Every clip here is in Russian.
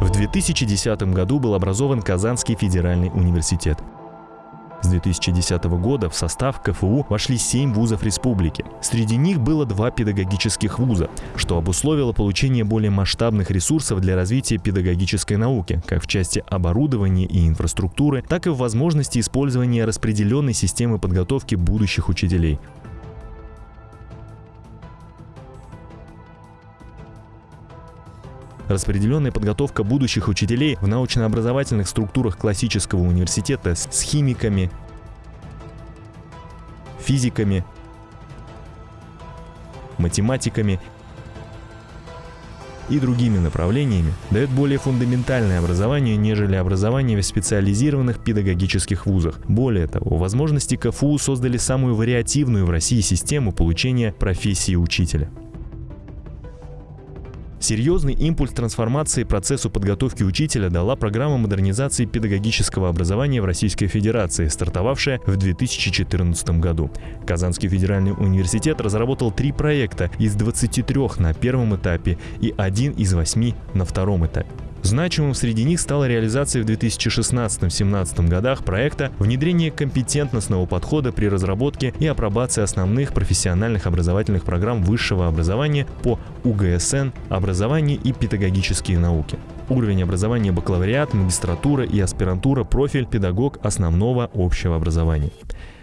В 2010 году был образован Казанский федеральный университет. С 2010 года в состав КФУ вошли 7 вузов республики. Среди них было два педагогических вуза, что обусловило получение более масштабных ресурсов для развития педагогической науки, как в части оборудования и инфраструктуры, так и в возможности использования распределенной системы подготовки будущих учителей. Распределенная подготовка будущих учителей в научно-образовательных структурах классического университета с химиками, физиками, математиками и другими направлениями дает более фундаментальное образование, нежели образование в специализированных педагогических вузах. Более того, возможности КФУ создали самую вариативную в России систему получения профессии учителя. Серьезный импульс трансформации процессу подготовки учителя дала программа модернизации педагогического образования в Российской Федерации, стартовавшая в 2014 году. Казанский федеральный университет разработал три проекта из 23 на первом этапе и один из восьми на втором этапе. Значимым среди них стала реализация в 2016-2017 годах проекта внедрение компетентностного подхода при разработке и апробации основных профессиональных образовательных программ высшего образования по УГСН, образование и педагогические науки. Уровень образования бакалавриат, магистратура и аспирантура, профиль педагог основного общего образования.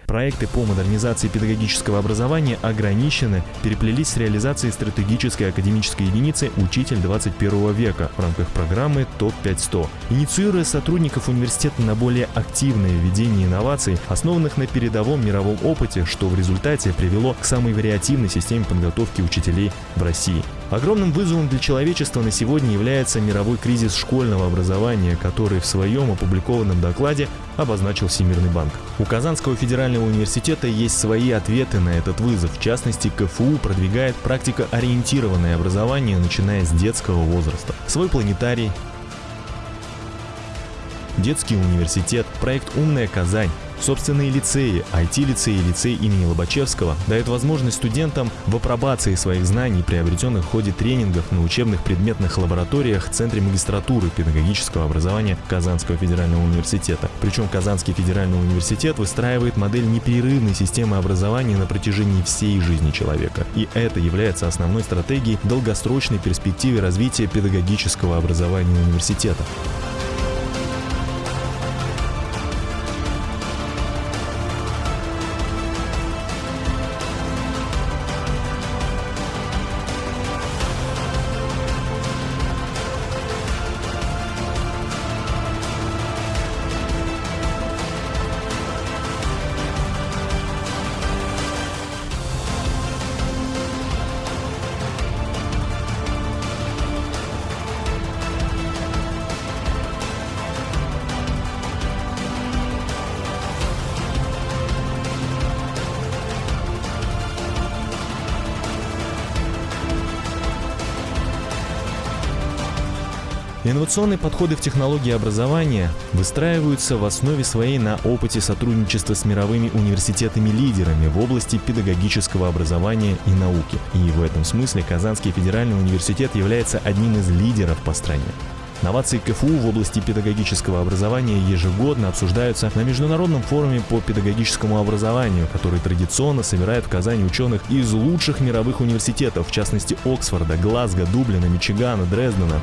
Проекты по модернизации педагогического образования ограничены, переплелись с реализацией стратегической академической единицы «Учитель 21 века» в рамках программы ТОП-500, инициируя сотрудников университета на более активное введение инноваций, основанных на передовом мировом опыте, что в результате привело к самой вариативной системе подготовки учителей в России. Огромным вызовом для человечества на сегодня является мировой кризис школьного образования, который в своем опубликованном докладе обозначил Всемирный банк. У Казанского федерального университета есть свои ответы на этот вызов. В частности, КФУ продвигает практикоориентированное образование, начиная с детского возраста. Свой планетарий, детский университет, проект «Умная Казань», Собственные лицеи, IT-лицей и лицей имени Лобачевского дают возможность студентам в апробации своих знаний, приобретенных в ходе тренингов на учебных предметных лабораториях в Центре магистратуры педагогического образования Казанского федерального университета. Причем Казанский федеральный университет выстраивает модель непрерывной системы образования на протяжении всей жизни человека. И это является основной стратегией долгосрочной перспективы развития педагогического образования университета. Инновационные подходы в технологии образования выстраиваются в основе своей на опыте сотрудничества с мировыми университетами-лидерами в области педагогического образования и науки. И в этом смысле Казанский федеральный университет является одним из лидеров по стране. Новации КФУ в области педагогического образования ежегодно обсуждаются на Международном форуме по педагогическому образованию, который традиционно собирает в Казани ученых из лучших мировых университетов, в частности Оксфорда, Глазго, Дублина, Мичигана, Дрездена.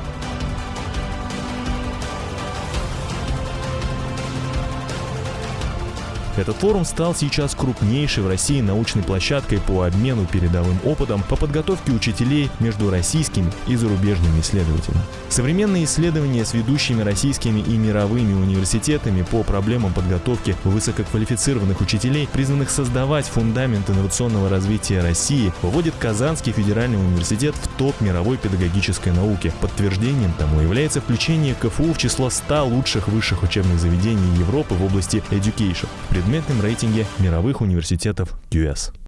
Этот форум стал сейчас крупнейшей в России научной площадкой по обмену передовым опытом по подготовке учителей между российскими и зарубежными исследователями. Современные исследования с ведущими российскими и мировыми университетами по проблемам подготовки высококвалифицированных учителей, призванных создавать фундамент инновационного развития России, выводит Казанский федеральный университет в топ мировой педагогической науки. Подтверждением тому является включение КФУ в число 100 лучших высших учебных заведений Европы в области education предметном рейтинге мировых университетов QS.